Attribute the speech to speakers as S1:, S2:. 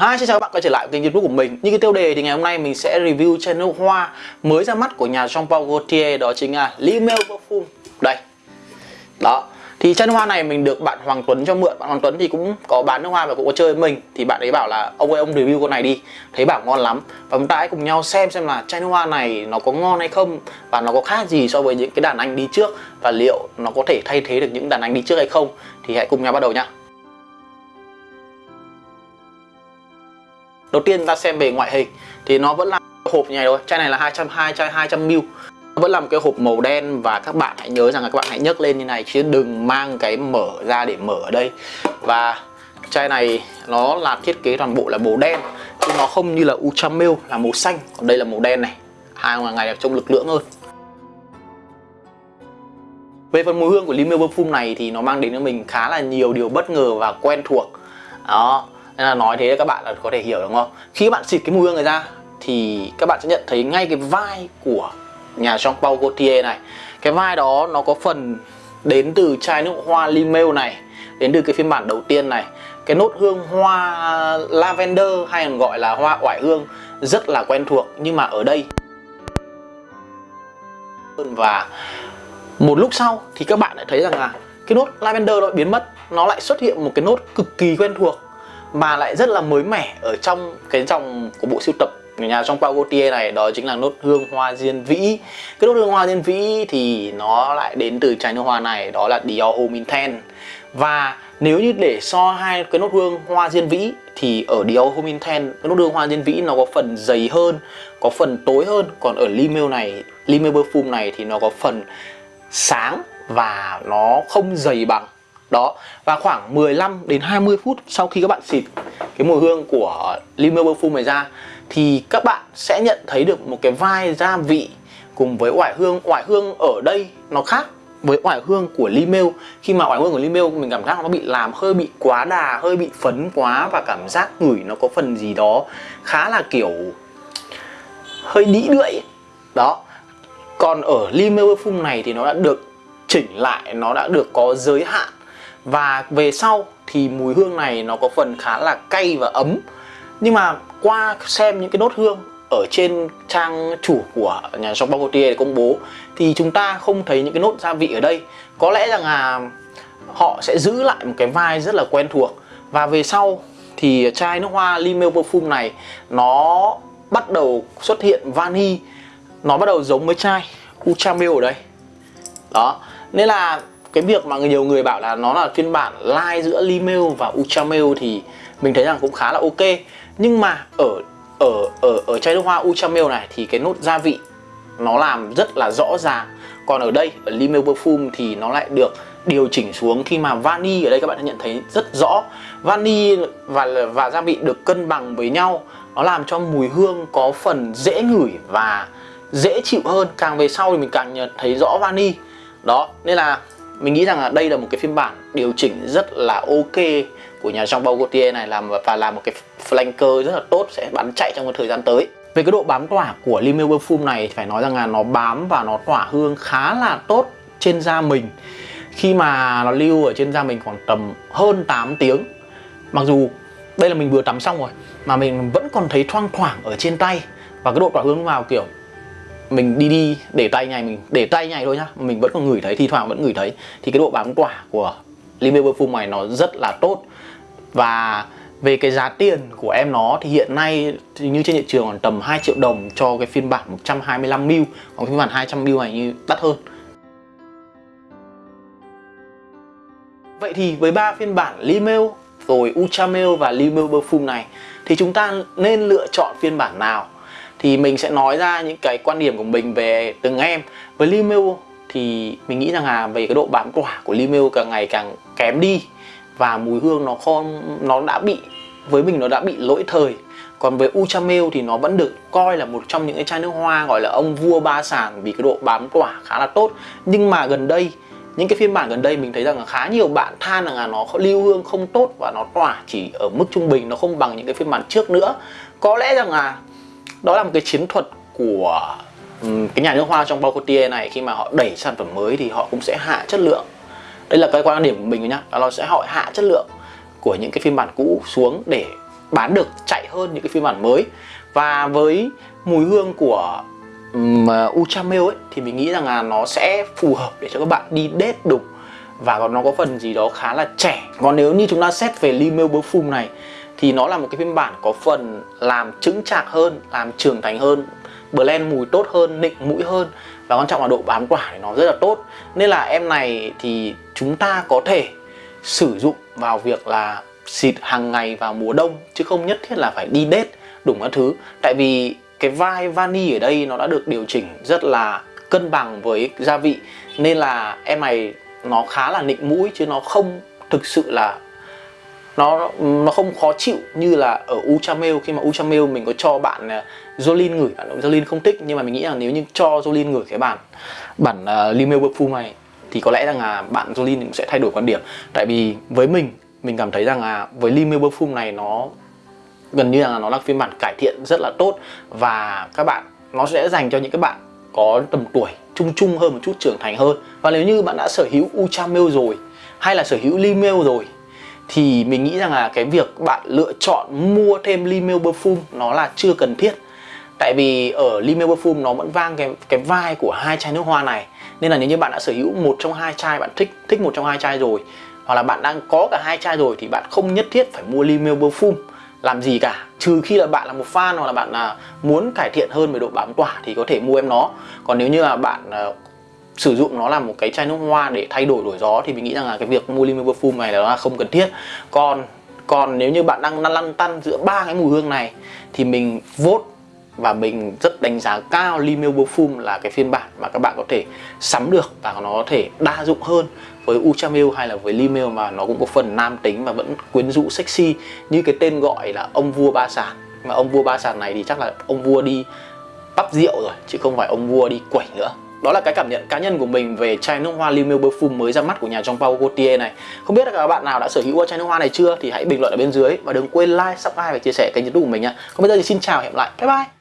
S1: Hi, xin chào các bạn quay trở lại kênh youtube của mình. Như cái tiêu đề thì ngày hôm nay mình sẽ review channel hoa mới ra mắt của nhà Jean Paul Gaultier Đó chính là Limeo Perfume Đây. Đó. Thì channel hoa này mình được bạn Hoàng Tuấn cho mượn. Bạn Hoàng Tuấn thì cũng có bán nước hoa và cũng có chơi với mình. Thì bạn ấy bảo là ông ơi ông review con này đi. Thấy bảo ngon lắm. Và chúng ta hãy cùng nhau xem xem là channel hoa này nó có ngon hay không Và nó có khác gì so với những cái đàn anh đi trước Và liệu nó có thể thay thế được những đàn anh đi trước hay không. Thì hãy cùng nhau bắt đầu nhá. Đầu tiên ta xem về ngoại hình thì nó vẫn là hộp như này thôi. Chai này là 220 chai 200 ml. Vẫn là một cái hộp màu đen và các bạn hãy nhớ rằng là các bạn hãy nhấc lên như này chứ đừng mang cái mở ra để mở ở đây. Và chai này nó là thiết kế toàn bộ là màu đen chứ nó không như là ultra Ultramil là màu xanh, còn đây là màu đen này. Hai ngoài ngày trông lực lượng hơn. Về phần mùi hương của Rimmel Perfume này thì nó mang đến cho mình khá là nhiều điều bất ngờ và quen thuộc. Đó, nên là nói thế các bạn là có thể hiểu đúng không? Khi các bạn xịt cái mùi hương này ra, thì các bạn sẽ nhận thấy ngay cái vai của nhà Jean Paul Gaultier này. Cái vai đó nó có phần đến từ chai nước hoa Limeo này, đến từ cái phiên bản đầu tiên này. Cái nốt hương hoa lavender hay còn gọi là hoa oải hương rất là quen thuộc, nhưng mà ở đây và một lúc sau thì các bạn lại thấy rằng là cái nốt lavender nó biến mất, nó lại xuất hiện một cái nốt cực kỳ quen thuộc mà lại rất là mới mẻ ở trong cái dòng của bộ siêu tập nhà trong Paul Gaultier này, đó chính là nốt hương hoa diên vĩ. Cái nốt hương hoa diên vĩ thì nó lại đến từ chai nước hoa này, đó là Dior Homme Intense và nếu như để so hai cái nốt hương hoa diên vĩ thì ở Dior Homme Intense cái nốt hương hoa diên vĩ nó có phần dày hơn, có phần tối hơn. Còn ở Limeo này Limeo Perfume này thì nó có phần sáng và nó không dày bằng đó, và khoảng 15 đến 20 phút sau khi các bạn xịt cái mùi hương của Limeo Perfume này ra, thì các bạn sẽ nhận thấy được một cái vai gia vị cùng với oải hương. Oải hương ở đây nó khác với oải hương của Limeo khi mà oải hương của Limeo mình cảm giác nó bị làm hơi bị quá đà, hơi bị phấn quá và cảm giác ngửi nó có phần gì đó khá là kiểu hơi đĩ đưỡi. Đó, còn ở Limeo Perfume này thì nó đã được chỉnh lại, nó đã được có giới hạn và về sau thì mùi hương này nó có phần khá là cay và ấm. Nhưng mà qua xem những cái nốt hương ở trên trang chủ của nhà shop Gaultier công bố, thì chúng ta không thấy những cái nốt gia vị ở đây. Có lẽ rằng là họ sẽ giữ lại một cái vai rất là quen thuộc. Và về sau thì chai nước hoa Limeo Perfume này nó bắt đầu xuất hiện vani nó bắt đầu giống với chai Uchamil ở đây. Đó. Nên là cái việc mà nhiều người bảo là nó là phiên bản live giữa Limel và Ultramel thì mình thấy rằng cũng khá là ok. Nhưng mà ở ở ở ở chai nước hoa Ultramel này thì cái nốt gia vị nó làm rất là rõ ràng. Còn ở đây, ở Limel Perfume thì nó lại được điều chỉnh xuống khi mà vani ở đây các bạn đã nhận thấy rất rõ. Vani và và gia vị được cân bằng với nhau, nó làm cho mùi hương có phần dễ ngửi và dễ chịu hơn. Càng về sau thì mình càng nhận thấy rõ vani. Đó, nên là mình nghĩ rằng là đây là một cái phiên bản điều chỉnh rất là ok của nhà Jean Paul Gaultier này, làm và làm một cái flanker rất là tốt, sẽ bắn chạy trong một thời gian tới. Về cái độ bám tỏa của Limeo Perfume này phải nói rằng là nó bám và nó tỏa hương khá là tốt trên da mình. Khi mà nó lưu ở trên da mình khoảng tầm hơn 8 tiếng, mặc dù đây là mình vừa tắm xong rồi, mà mình vẫn còn thấy thoang thoảng ở trên tay. Và cái độ tỏa hương vào kiểu mình đi đi, để tay nhảy, mình để tay nhảy thôi nhá. Mình vẫn còn ngửi thấy, thi thoảng vẫn ngửi thấy. Thì cái độ bám quả của Rimmel Perfume này nó rất là tốt. Và về cái giá tiền của em nó, thì hiện nay thì như trên thị trường còn tầm 2 triệu đồng cho cái phiên bản 125ml còn phiên bản 200ml này như đắt hơn. Vậy thì với ba phiên bản Rimmel rồi Ultramel và Rimmel Perfume này, thì chúng ta nên lựa chọn phiên bản nào? Thì mình sẽ nói ra những cái quan điểm của mình về từng em. Với Limeo thì mình nghĩ rằng là về cái độ bám tỏa của Limeo càng ngày càng kém đi. Và mùi hương nó không, nó đã bị, với mình nó đã bị lỗi thời. Còn với Uchamel thì nó vẫn được coi là một trong những cái chai nước hoa gọi là ông vua ba sản vì cái độ bám tỏa khá là tốt. Nhưng mà gần đây, những cái phiên bản gần đây mình thấy rằng là khá nhiều bạn than rằng là nó lưu hương không tốt và nó tỏa chỉ ở mức trung bình, nó không bằng những cái phiên bản trước nữa. Có lẽ rằng là đó là một cái chiến thuật của ừ, cái nhà nước hoa trong Bao Balcotier này. Khi mà họ đẩy sản phẩm mới thì họ cũng sẽ hạ chất lượng. Đây là cái quan điểm của mình nhá là nó sẽ họ hạ chất lượng của những cái phiên bản cũ xuống để bán được chạy hơn những cái phiên bản mới. Và với mùi hương của ừ, um, Uchamel ấy thì mình nghĩ rằng là nó sẽ phù hợp để cho các bạn đi date đục. Và nó có phần gì đó khá là trẻ. Còn nếu như chúng ta xét về Limeo Perfume này thì nó là một cái phiên bản có phần làm trứng chạc hơn, làm trưởng thành hơn, blend mùi tốt hơn, nịnh mũi hơn. Và quan trọng là độ bám quả thì nó rất là tốt. Nên là em này thì chúng ta có thể sử dụng vào việc là xịt hàng ngày vào mùa đông, chứ không nhất thiết là phải đi đết đủ các thứ. Tại vì cái vai vani ở đây nó đã được điều chỉnh rất là cân bằng với gia vị. Nên là em này nó khá là nịnh mũi, chứ nó không thực sự là nó nó không khó chịu như là ở Uchamel khi mà Uchamel mình có cho bạn à, Jolin ngửi. Bạn Jolin không thích nhưng mà mình nghĩ là nếu như cho Jolin ngửi cái bản bản uh, Limel Perfume này thì có lẽ rằng là bạn Jolin cũng sẽ thay đổi quan điểm. Tại vì với mình mình cảm thấy rằng là với Limel Perfume này nó gần như là nó là phiên bản cải thiện rất là tốt. Và các bạn nó sẽ dành cho những các bạn có tầm tuổi trung trung hơn một chút trưởng thành hơn. Và nếu như bạn đã sở hữu Uchamel rồi hay là sở hữu Limel rồi thì mình nghĩ rằng là cái việc bạn lựa chọn mua thêm Limel Perfume nó là chưa cần thiết. Tại vì ở Limel Perfume nó vẫn vang cái cái vai của hai chai nước hoa này. Nên là nếu như bạn đã sở hữu một trong hai chai, bạn thích thích một trong hai chai rồi, hoặc là bạn đang có cả hai chai rồi thì bạn không nhất thiết phải mua Limel Perfume. Làm gì cả, trừ khi là bạn là một fan hoặc là bạn là muốn cải thiện hơn về độ bám tỏa thì có thể mua em nó. Còn nếu như là bạn à, sử dụng nó là một cái chai nước hoa để thay đổi đổi gió, thì mình nghĩ rằng là cái việc mua limit perfume này là không cần thiết. Còn còn nếu như bạn đang lăn tăn giữa ba cái mùi hương này, thì mình vote và mình rất đánh giá cao Limeo Perfume là cái phiên bản mà các bạn có thể sắm được và nó có thể đa dụng hơn với Uchamel hay là với Limeo mà nó cũng có phần nam tính và vẫn quyến rũ sexy như cái tên gọi là ông vua ba sàn. Mà ông vua ba sàn này thì chắc là ông vua đi bắp rượu rồi, chứ không phải ông vua đi quẩy nữa đó là cái cảm nhận cá nhân của mình về chai nước hoa Limel Perfume mới ra mắt của nhà Jean Paul Gaultier này. Không biết là các bạn nào đã sở hữu chai nước hoa này chưa thì hãy bình luận ở bên dưới Và đừng quên like, subscribe và chia sẻ kênh youtube của mình nha Còn bây giờ thì xin chào và hẹn lại. Bye bye!